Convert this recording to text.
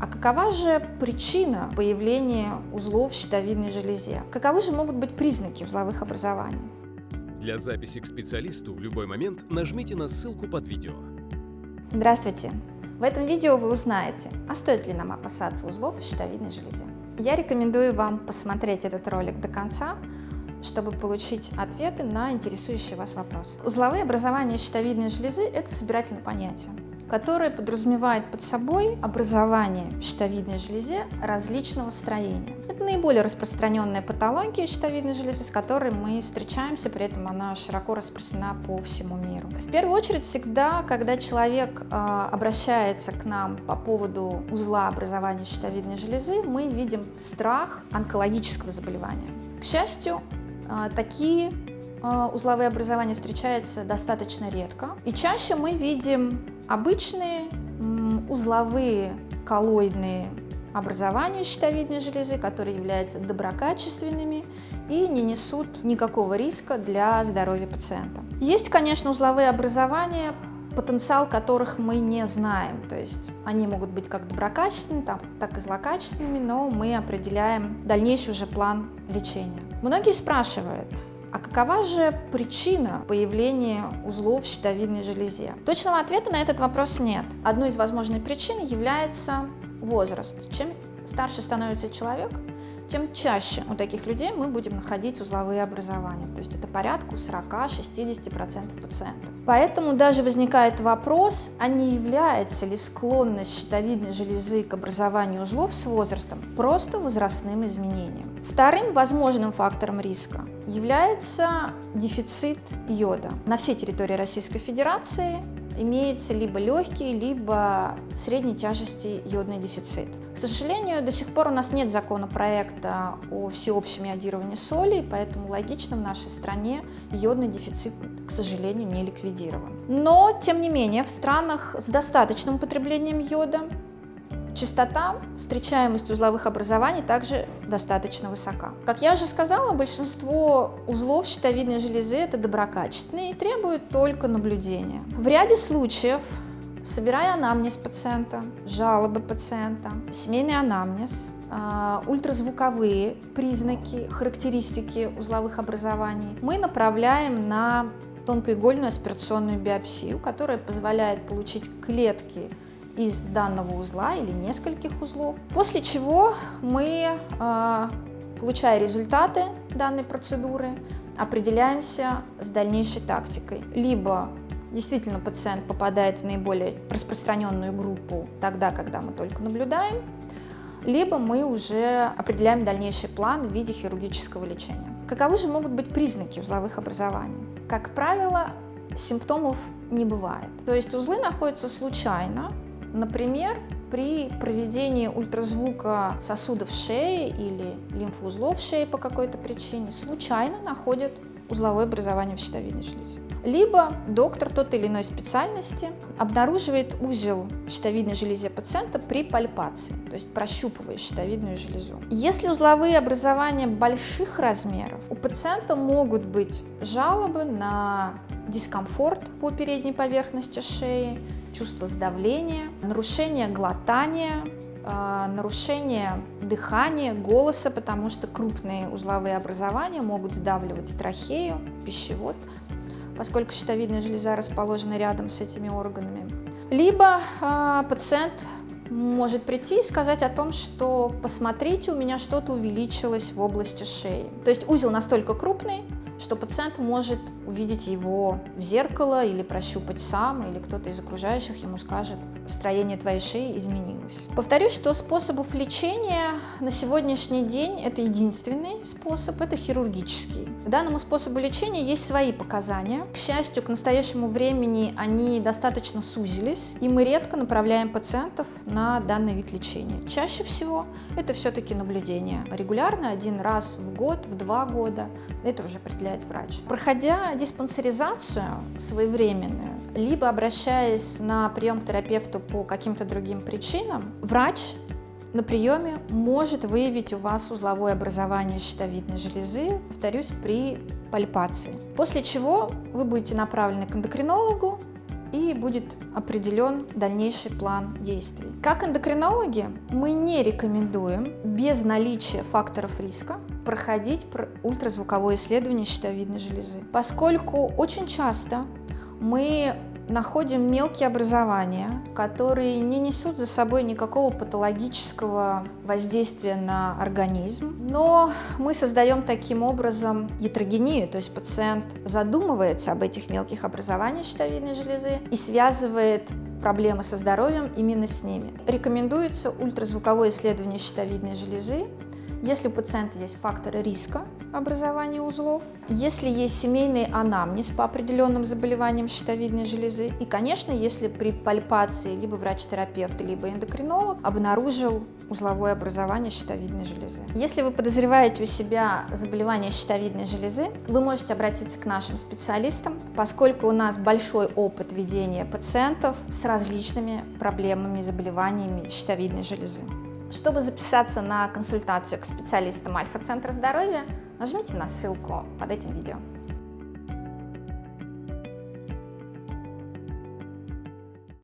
А какова же причина появления узлов в щитовидной железе? Каковы же могут быть признаки узловых образований? Для записи к специалисту в любой момент нажмите на ссылку под видео. Здравствуйте! В этом видео вы узнаете, а стоит ли нам опасаться узлов в щитовидной железе. Я рекомендую вам посмотреть этот ролик до конца, чтобы получить ответы на интересующие вас вопросы. Узловые образования щитовидной железы – это собирательное понятие которое подразумевает под собой образование в щитовидной железе различного строения. Это наиболее распространенная патология щитовидной железы, с которой мы встречаемся, при этом она широко распространена по всему миру. В первую очередь, всегда, когда человек э, обращается к нам по поводу узла образования щитовидной железы, мы видим страх онкологического заболевания. К счастью, э, такие э, узловые образования встречаются достаточно редко. И чаще мы видим Обычные узловые коллоидные образования щитовидной железы, которые являются доброкачественными и не несут никакого риска для здоровья пациента. Есть, конечно, узловые образования, потенциал которых мы не знаем. То есть они могут быть как доброкачественными, так и злокачественными, но мы определяем дальнейший уже план лечения. Многие спрашивают, а какова же причина появления узлов в щитовидной железе? Точного ответа на этот вопрос нет. Одной из возможных причин является возраст. Чем старше становится человек, тем чаще у таких людей мы будем находить узловые образования. То есть это порядка 40-60% пациентов. Поэтому даже возникает вопрос, а не является ли склонность щитовидной железы к образованию узлов с возрастом просто возрастным изменением. Вторым возможным фактором риска является дефицит йода. На всей территории Российской Федерации имеется либо легкий, либо средней тяжести йодный дефицит. К сожалению, до сих пор у нас нет законопроекта о всеобщем йодировании соли, поэтому логично в нашей стране йодный дефицит, к сожалению, не ликвидирован. Но, тем не менее, в странах с достаточным употреблением йода Частота, встречаемость узловых образований также достаточно высока. Как я уже сказала, большинство узлов щитовидной железы это доброкачественные и требуют только наблюдения. В ряде случаев, собирая анамнез пациента, жалобы пациента, семейный анамнез, а, ультразвуковые признаки, характеристики узловых образований, мы направляем на тонкоигольную аспирационную биопсию, которая позволяет получить клетки из данного узла или нескольких узлов. После чего мы, а, получая результаты данной процедуры, определяемся с дальнейшей тактикой. Либо действительно пациент попадает в наиболее распространенную группу тогда, когда мы только наблюдаем, либо мы уже определяем дальнейший план в виде хирургического лечения. Каковы же могут быть признаки узловых образований? Как правило, симптомов не бывает. То есть узлы находятся случайно, Например, при проведении ультразвука сосудов шеи или лимфоузлов шеи по какой-то причине случайно находят узловое образование в щитовидной железе. Либо доктор той или иной специальности обнаруживает узел в щитовидной железе пациента при пальпации, то есть прощупывая щитовидную железу. Если узловые образования больших размеров, у пациента могут быть жалобы на дискомфорт по передней поверхности шеи, чувство сдавления, нарушение глотания, а, нарушение дыхания, голоса, потому что крупные узловые образования могут сдавливать трахею, пищевод, поскольку щитовидная железа расположена рядом с этими органами. Либо э, пациент может прийти и сказать о том, что посмотрите, у меня что-то увеличилось в области шеи. То есть узел настолько крупный, что пациент может увидеть его в зеркало или прощупать сам, или кто-то из окружающих ему скажет, строение твоей шеи изменилось. Повторюсь, что способов лечения на сегодняшний день это единственный способ, это хирургический. К данному способу лечения есть свои показания. К счастью, к настоящему времени они достаточно сузились, и мы редко направляем пациентов на данный вид лечения. Чаще всего это все-таки наблюдение. Регулярно, один раз в год, в два года, это уже определяет врач. Проходя диспансеризацию своевременную, либо обращаясь на прием к терапевту по каким-то другим причинам, врач на приеме может выявить у вас узловое образование щитовидной железы, повторюсь, при пальпации. После чего вы будете направлены к эндокринологу, и будет определен дальнейший план действий. Как эндокринологи мы не рекомендуем без наличия факторов риска проходить ультразвуковое исследование щитовидной железы, поскольку очень часто мы находим мелкие образования, которые не несут за собой никакого патологического воздействия на организм, но мы создаем таким образом ятрогению, то есть пациент задумывается об этих мелких образованиях щитовидной железы и связывает проблемы со здоровьем именно с ними. Рекомендуется ультразвуковое исследование щитовидной железы если у пациента есть факторы риска образования узлов, если есть семейный анамнез по определенным заболеваниям щитовидной железы, и, конечно, если при пальпации либо врач-терапевт, либо эндокринолог обнаружил узловое образование щитовидной железы. Если вы подозреваете у себя заболевание щитовидной железы, вы можете обратиться к нашим специалистам, поскольку у нас большой опыт ведения пациентов с различными проблемами, заболеваниями щитовидной железы. Чтобы записаться на консультацию к специалистам Альфа-центра здоровья, нажмите на ссылку под этим видео.